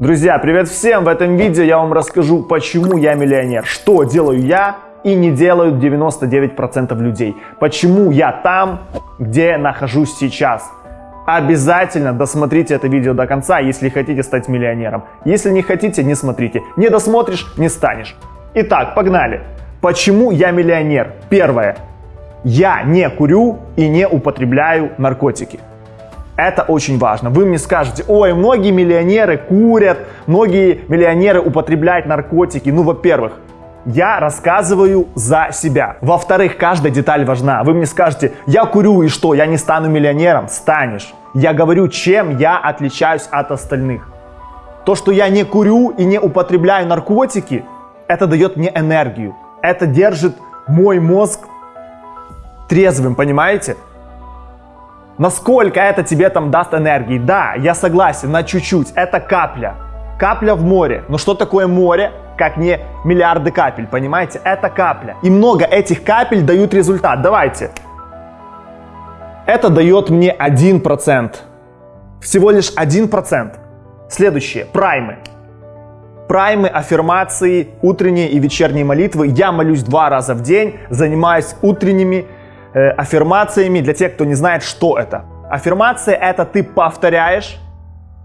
Друзья, привет всем! В этом видео я вам расскажу, почему я миллионер, что делаю я и не делают 99% людей, почему я там, где нахожусь сейчас. Обязательно досмотрите это видео до конца, если хотите стать миллионером. Если не хотите, не смотрите. Не досмотришь, не станешь. Итак, погнали. Почему я миллионер? Первое. Я не курю и не употребляю наркотики. Это очень важно. Вы мне скажете, ой, многие миллионеры курят, многие миллионеры употребляют наркотики. Ну, во-первых, я рассказываю за себя. Во-вторых, каждая деталь важна. Вы мне скажете, я курю и что, я не стану миллионером? Станешь. Я говорю, чем я отличаюсь от остальных. То, что я не курю и не употребляю наркотики, это дает мне энергию. Это держит мой мозг трезвым, понимаете? Насколько это тебе там даст энергии? Да, я согласен, на чуть-чуть. Это капля. Капля в море. Но что такое море? Как не миллиарды капель, понимаете? Это капля. И много этих капель дают результат. Давайте. Это дает мне 1%. Всего лишь 1%. Следующее. Праймы. Праймы, аффирмации, утренние и вечерние молитвы. Я молюсь два раза в день, занимаюсь утренними э, аффирмациями для тех, кто не знает, что это. Аффирмация это ты повторяешь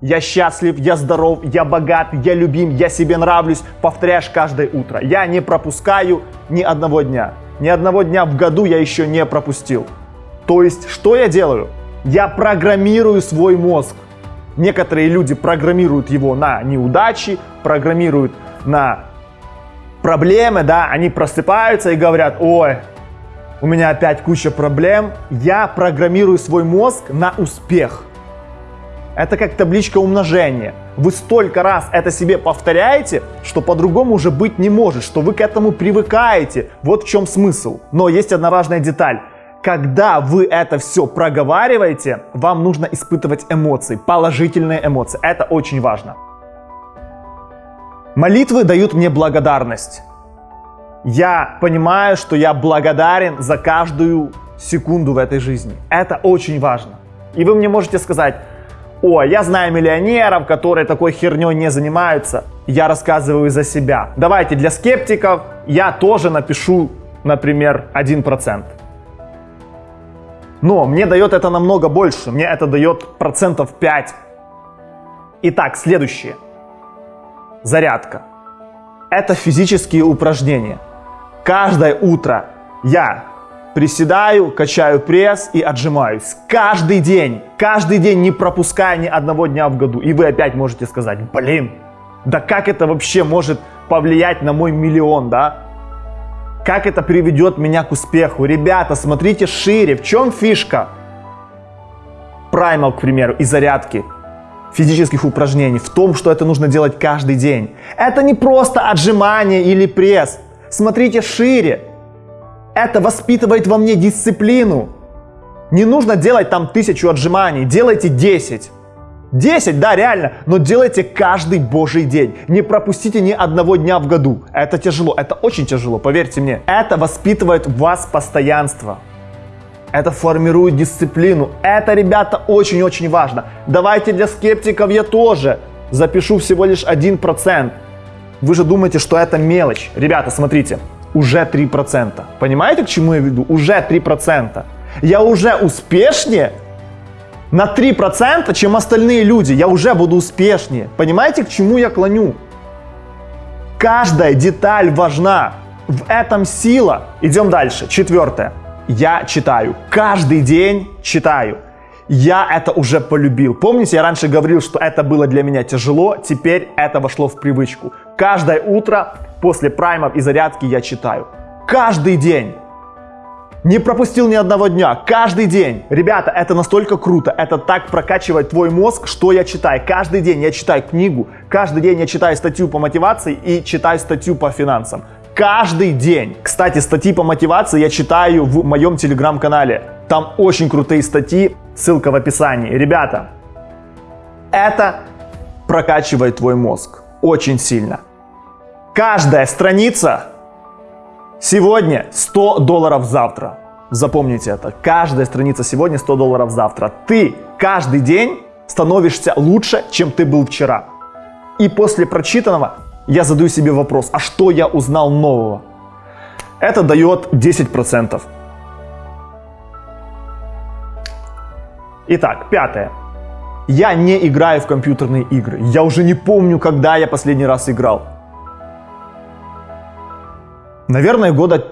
я счастлив, я здоров, я богат, я любим, я себе нравлюсь. Повторяешь каждое утро. Я не пропускаю ни одного дня. Ни одного дня в году я еще не пропустил. То есть, что я делаю? Я программирую свой мозг. Некоторые люди программируют его на неудачи, программируют на проблемы, да, они просыпаются и говорят, ой, у меня опять куча проблем. Я программирую свой мозг на успех. Это как табличка умножения. Вы столько раз это себе повторяете, что по-другому уже быть не может, что вы к этому привыкаете. Вот в чем смысл. Но есть одна важная деталь. Когда вы это все проговариваете, вам нужно испытывать эмоции, положительные эмоции. Это очень важно. Молитвы дают мне благодарность я понимаю, что я благодарен за каждую секунду в этой жизни. Это очень важно. И вы мне можете сказать, о, я знаю миллионеров, которые такой херней не занимаются. Я рассказываю за себя. Давайте для скептиков я тоже напишу, например, 1%. Но мне дает это намного больше. Мне это дает процентов 5. Итак, следующее. Зарядка. Это физические упражнения. Каждое утро я приседаю, качаю пресс и отжимаюсь. Каждый день, каждый день, не пропуская ни одного дня в году. И вы опять можете сказать, блин, да как это вообще может повлиять на мой миллион, да? Как это приведет меня к успеху? Ребята, смотрите шире. В чем фишка? Праймал, к примеру, и зарядки физических упражнений в том, что это нужно делать каждый день. Это не просто отжимание или пресс. Смотрите шире. Это воспитывает во мне дисциплину. Не нужно делать там тысячу отжиманий, делайте 10. 10, да, реально, но делайте каждый божий день. Не пропустите ни одного дня в году. Это тяжело, это очень тяжело, поверьте мне. Это воспитывает в вас постоянство. Это формирует дисциплину. Это, ребята, очень-очень важно. Давайте для скептиков я тоже запишу всего лишь 1%. Вы же думаете, что это мелочь. Ребята, смотрите, уже 3%. Понимаете, к чему я веду? Уже 3%. Я уже успешнее на 3%, чем остальные люди. Я уже буду успешнее. Понимаете, к чему я клоню? Каждая деталь важна. В этом сила. Идем дальше. Четвертое. Я читаю. Каждый день читаю я это уже полюбил. Помните, я раньше говорил, что это было для меня тяжело, теперь это вошло в привычку. Каждое утро после праймов и зарядки я читаю. Каждый день. Не пропустил ни одного дня, каждый день. Ребята, это настолько круто, это так прокачивает твой мозг, что я читаю. Каждый день я читаю книгу, каждый день я читаю статью по мотивации и читаю статью по финансам. Каждый день. Кстати, статьи по мотивации я читаю в моем телеграм-канале. Там очень крутые статьи, ссылка в описании. Ребята, это прокачивает твой мозг очень сильно. Каждая страница сегодня 100 долларов завтра. Запомните это. Каждая страница сегодня 100 долларов завтра. Ты каждый день становишься лучше, чем ты был вчера. И после прочитанного я задаю себе вопрос, а что я узнал нового? Это дает 10%. Итак, пятое. Я не играю в компьютерные игры. Я уже не помню, когда я последний раз играл. Наверное, года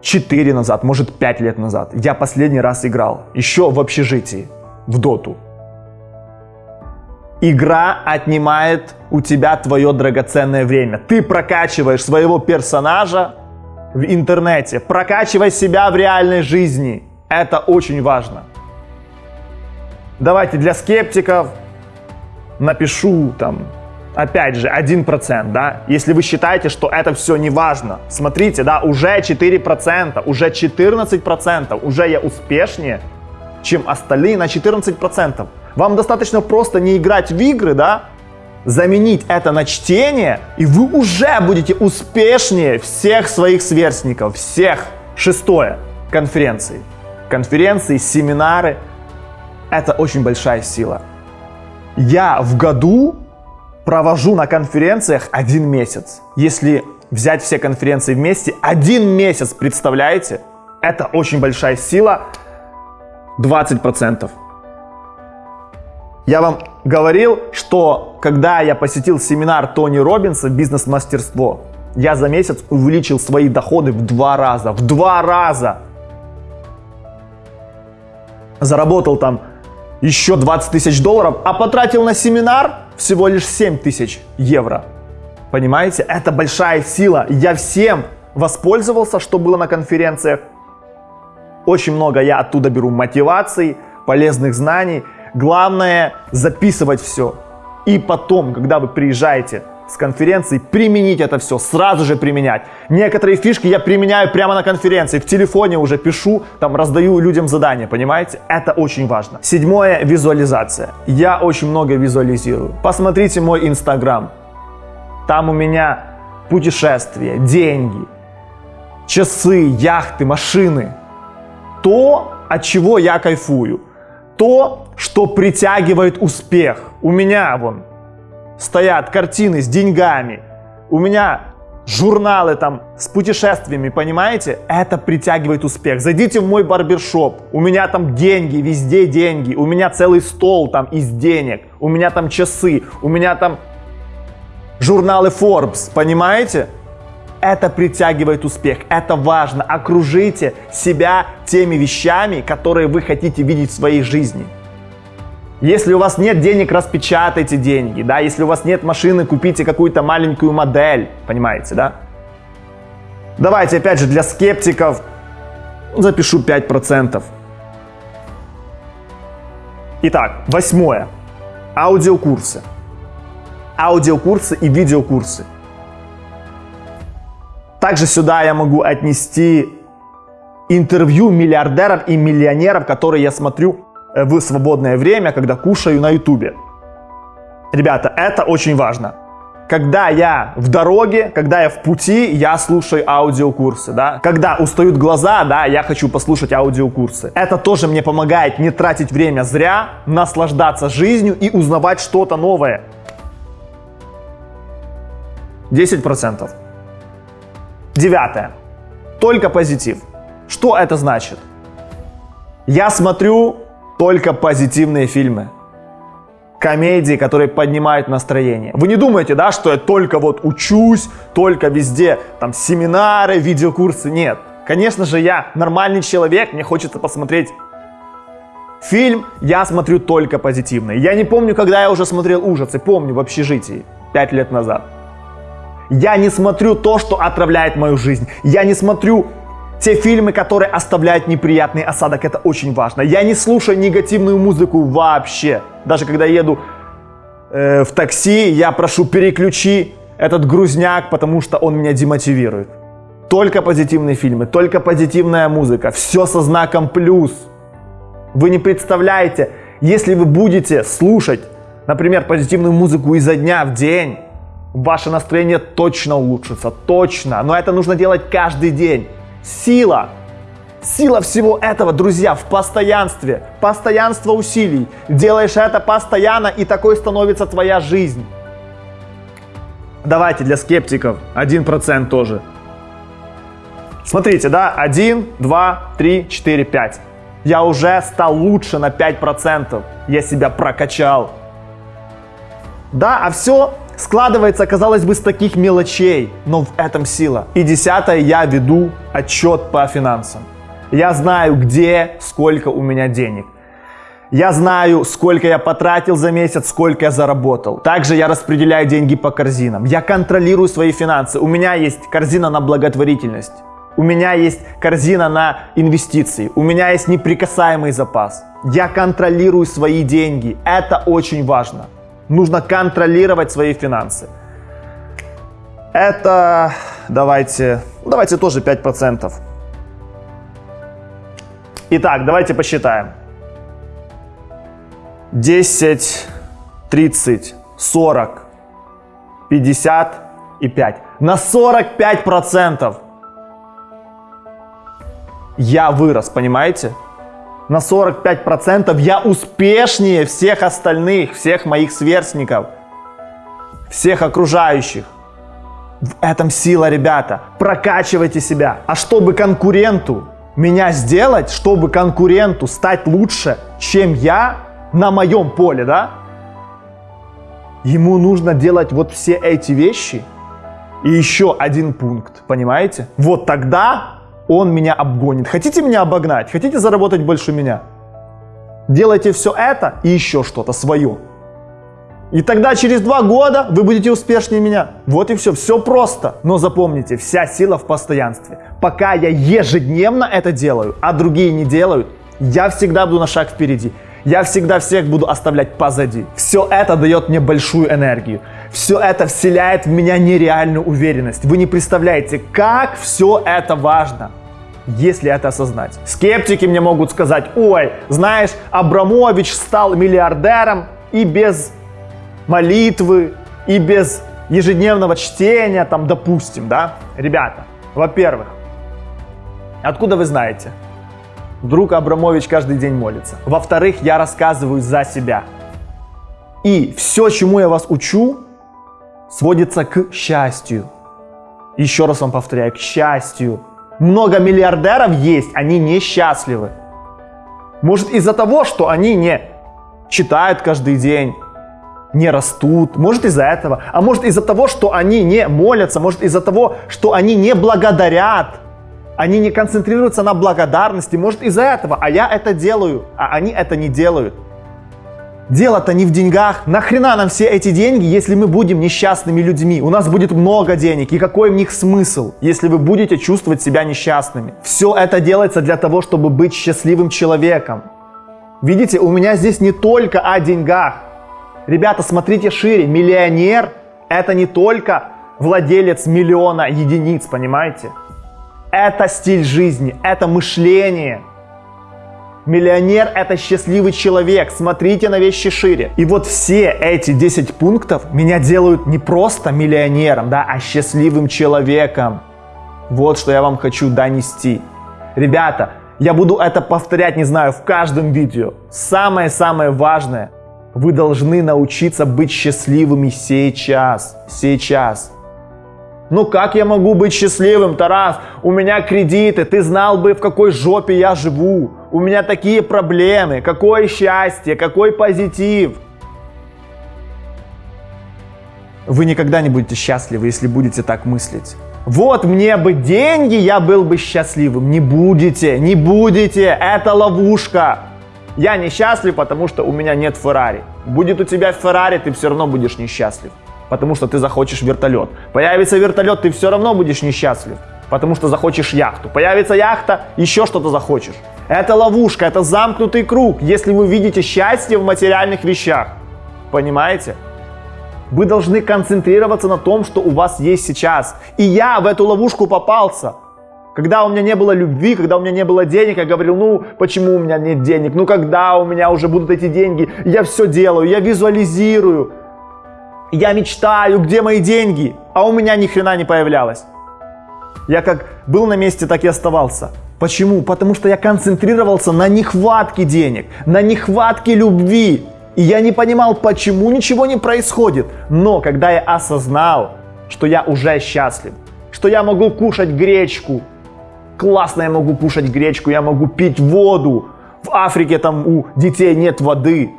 4 назад, может 5 лет назад. Я последний раз играл. Еще в общежитии. В доту. Игра отнимает у тебя твое драгоценное время. Ты прокачиваешь своего персонажа в интернете. Прокачивай себя в реальной жизни. Это очень важно. Давайте для скептиков напишу там, опять же, 1%, да, если вы считаете, что это все не важно. Смотрите, да, уже 4%, уже 14%, уже я успешнее, чем остальные на 14%. Вам достаточно просто не играть в игры, да, заменить это на чтение, и вы уже будете успешнее всех своих сверстников, всех. Шестое. Конференции. Конференции, семинары – это очень большая сила. Я в году провожу на конференциях один месяц. Если взять все конференции вместе, один месяц, представляете? Это очень большая сила. 20%. Я вам говорил, что когда я посетил семинар Тони Робинса «Бизнес-мастерство», я за месяц увеличил свои доходы в два раза. В два раза! Заработал там еще 20 тысяч долларов, а потратил на семинар всего лишь 7 тысяч евро. Понимаете, это большая сила. Я всем воспользовался, что было на конференциях. Очень много я оттуда беру мотивации, полезных знаний. Главное записывать все. И потом, когда вы приезжаете с конференции, применить это все, сразу же применять. Некоторые фишки я применяю прямо на конференции, в телефоне уже пишу, там раздаю людям задания, понимаете? Это очень важно. Седьмое, визуализация. Я очень много визуализирую. Посмотрите мой инстаграм. Там у меня путешествия, деньги, часы, яхты, машины. То, от чего я кайфую. То, что притягивает успех. У меня вон стоят картины с деньгами, у меня журналы там с путешествиями, понимаете? Это притягивает успех. Зайдите в мой барбершоп, у меня там деньги, везде деньги, у меня целый стол там из денег, у меня там часы, у меня там журналы Forbes, понимаете? Это притягивает успех, это важно. Окружите себя теми вещами, которые вы хотите видеть в своей жизни. Если у вас нет денег, распечатайте деньги, да, если у вас нет машины, купите какую-то маленькую модель, понимаете, да? Давайте, опять же, для скептиков запишу 5%. Итак, восьмое. Аудиокурсы. Аудиокурсы и видеокурсы. Также сюда я могу отнести интервью миллиардеров и миллионеров, которые я смотрю в свободное время, когда кушаю на ютубе. Ребята, это очень важно. Когда я в дороге, когда я в пути, я слушаю аудиокурсы, да. Когда устают глаза, да, я хочу послушать аудиокурсы. Это тоже мне помогает не тратить время зря, наслаждаться жизнью и узнавать что-то новое. 10%. Девятое. Только позитив. Что это значит? Я смотрю только позитивные фильмы. Комедии, которые поднимают настроение. Вы не думаете, да, что я только вот учусь, только везде, там, семинары, видеокурсы. Нет. Конечно же, я нормальный человек, мне хочется посмотреть фильм, я смотрю только позитивный. Я не помню, когда я уже смотрел ужасы, помню в общежитии, пять лет назад. Я не смотрю то, что отравляет мою жизнь. Я не смотрю те фильмы, которые оставляют неприятный осадок, это очень важно. Я не слушаю негативную музыку вообще. Даже когда еду э, в такси, я прошу переключи этот грузняк, потому что он меня демотивирует. Только позитивные фильмы, только позитивная музыка, все со знаком плюс. Вы не представляете, если вы будете слушать, например, позитивную музыку изо дня в день, ваше настроение точно улучшится, точно. Но это нужно делать каждый день. Сила. Сила всего этого, друзья, в постоянстве. Постоянство усилий. Делаешь это постоянно, и такой становится твоя жизнь. Давайте для скептиков 1% тоже. Смотрите, да, 1, 2, 3, 4, 5. Я уже стал лучше на 5%. Я себя прокачал. Да, а все складывается, казалось бы, с таких мелочей, но в этом сила. И десятое, я веду отчет по финансам. Я знаю, где, сколько у меня денег. Я знаю, сколько я потратил за месяц, сколько я заработал. Также я распределяю деньги по корзинам. Я контролирую свои финансы. У меня есть корзина на благотворительность. У меня есть корзина на инвестиции. У меня есть неприкасаемый запас. Я контролирую свои деньги. Это очень важно. Нужно контролировать свои финансы. Это, давайте, давайте тоже 5%. Итак, давайте посчитаем. 10, 30, 40, 50 и 5. На 45% я вырос, понимаете? На 45% я успешнее всех остальных, всех моих сверстников, всех окружающих. В этом сила, ребята. Прокачивайте себя. А чтобы конкуренту меня сделать, чтобы конкуренту стать лучше, чем я на моем поле, да? Ему нужно делать вот все эти вещи и еще один пункт, понимаете? Вот тогда он меня обгонит. Хотите меня обогнать? Хотите заработать больше меня? Делайте все это и еще что-то свое. И тогда через два года вы будете успешнее меня. Вот и все, все просто. Но запомните, вся сила в постоянстве. Пока я ежедневно это делаю, а другие не делают, я всегда буду на шаг впереди. Я всегда всех буду оставлять позади. Все это дает мне большую энергию. Все это вселяет в меня нереальную уверенность. Вы не представляете, как все это важно если это осознать. Скептики мне могут сказать, ой, знаешь, Абрамович стал миллиардером и без молитвы, и без ежедневного чтения, там, допустим, да? Ребята, во-первых, откуда вы знаете? Вдруг Абрамович каждый день молится. Во-вторых, я рассказываю за себя. И все, чему я вас учу, сводится к счастью. Еще раз вам повторяю, к счастью. Много миллиардеров есть, они несчастливы. Может из-за того, что они не читают каждый день, не растут, может из-за этого, а может из-за того, что они не молятся, может из-за того, что они не благодарят, они не концентрируются на благодарности, может из-за этого, а я это делаю, а они это не делают. Дело-то не в деньгах. Нахрена нам все эти деньги, если мы будем несчастными людьми? У нас будет много денег. И какой в них смысл, если вы будете чувствовать себя несчастными? Все это делается для того, чтобы быть счастливым человеком. Видите, у меня здесь не только о деньгах. Ребята, смотрите шире. Миллионер – это не только владелец миллиона единиц, понимаете? Это стиль жизни, это мышление – Миллионер – это счастливый человек. Смотрите на вещи шире. И вот все эти 10 пунктов меня делают не просто миллионером, да, а счастливым человеком. Вот что я вам хочу донести. Ребята, я буду это повторять, не знаю, в каждом видео. Самое-самое важное – вы должны научиться быть счастливыми сейчас. Сейчас. Ну как я могу быть счастливым, Тарас? У меня кредиты, ты знал бы, в какой жопе я живу. У меня такие проблемы. Какое счастье, какой позитив. Вы никогда не будете счастливы, если будете так мыслить. Вот мне бы деньги, я был бы счастливым. Не будете, не будете. Это ловушка. Я несчастлив, потому что у меня нет Феррари. Будет у тебя Феррари, ты все равно будешь несчастлив потому что ты захочешь вертолет. Появится вертолет, ты все равно будешь несчастлив, потому что захочешь яхту. Появится яхта, еще что-то захочешь. Это ловушка, это замкнутый круг, если вы видите счастье в материальных вещах. Понимаете? Вы должны концентрироваться на том, что у вас есть сейчас. И я в эту ловушку попался. Когда у меня не было любви, когда у меня не было денег, я говорил, ну почему у меня нет денег, ну когда у меня уже будут эти деньги, я все делаю, я визуализирую, я мечтаю, где мои деньги, а у меня ни хрена не появлялось. Я как был на месте, так и оставался. Почему? Потому что я концентрировался на нехватке денег, на нехватке любви. И я не понимал, почему ничего не происходит. Но когда я осознал, что я уже счастлив, что я могу кушать гречку. Классно я могу кушать гречку, я могу пить воду. В Африке там у детей нет воды.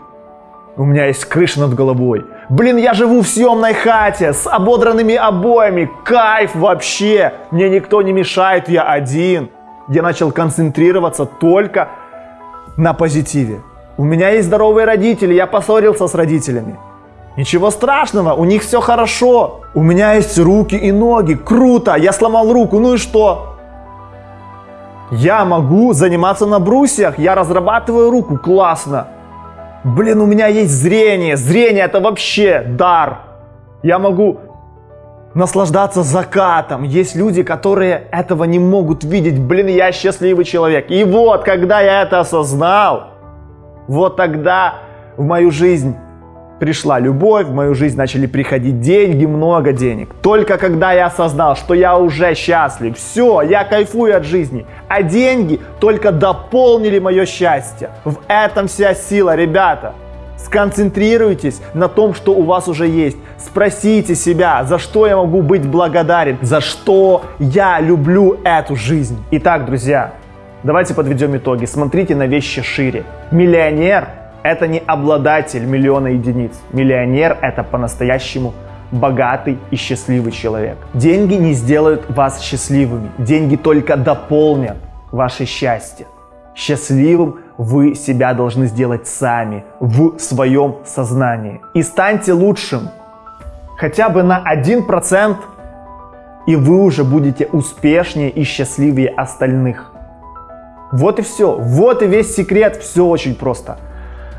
У меня есть крыша над головой. Блин, я живу в съемной хате с ободранными обоями. Кайф вообще. Мне никто не мешает, я один. Я начал концентрироваться только на позитиве. У меня есть здоровые родители, я поссорился с родителями. Ничего страшного, у них все хорошо. У меня есть руки и ноги, круто, я сломал руку, ну и что? Я могу заниматься на брусьях, я разрабатываю руку, классно. Блин, у меня есть зрение, зрение это вообще дар. Я могу наслаждаться закатом. Есть люди, которые этого не могут видеть. Блин, я счастливый человек. И вот, когда я это осознал, вот тогда в мою жизнь пришла любовь, в мою жизнь начали приходить деньги, много денег. Только когда я осознал, что я уже счастлив, все, я кайфую от жизни, а деньги только дополнили мое счастье. В этом вся сила, ребята. Сконцентрируйтесь на том, что у вас уже есть. Спросите себя, за что я могу быть благодарен, за что я люблю эту жизнь. Итак, друзья, давайте подведем итоги. Смотрите на вещи шире. Миллионер это не обладатель миллиона единиц. Миллионер – это по-настоящему богатый и счастливый человек. Деньги не сделают вас счастливыми. Деньги только дополнят ваше счастье. Счастливым вы себя должны сделать сами, в своем сознании. И станьте лучшим хотя бы на 1%, и вы уже будете успешнее и счастливее остальных. Вот и все. Вот и весь секрет. Все очень просто.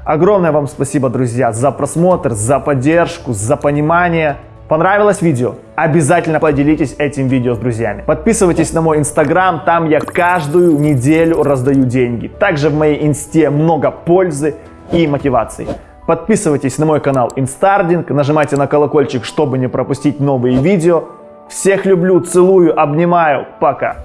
Огромное вам спасибо, друзья, за просмотр, за поддержку, за понимание. Понравилось видео? Обязательно поделитесь этим видео с друзьями. Подписывайтесь на мой инстаграм, там я каждую неделю раздаю деньги. Также в моей инсте много пользы и мотивации. Подписывайтесь на мой канал Инстардинг, нажимайте на колокольчик, чтобы не пропустить новые видео. Всех люблю, целую, обнимаю, пока!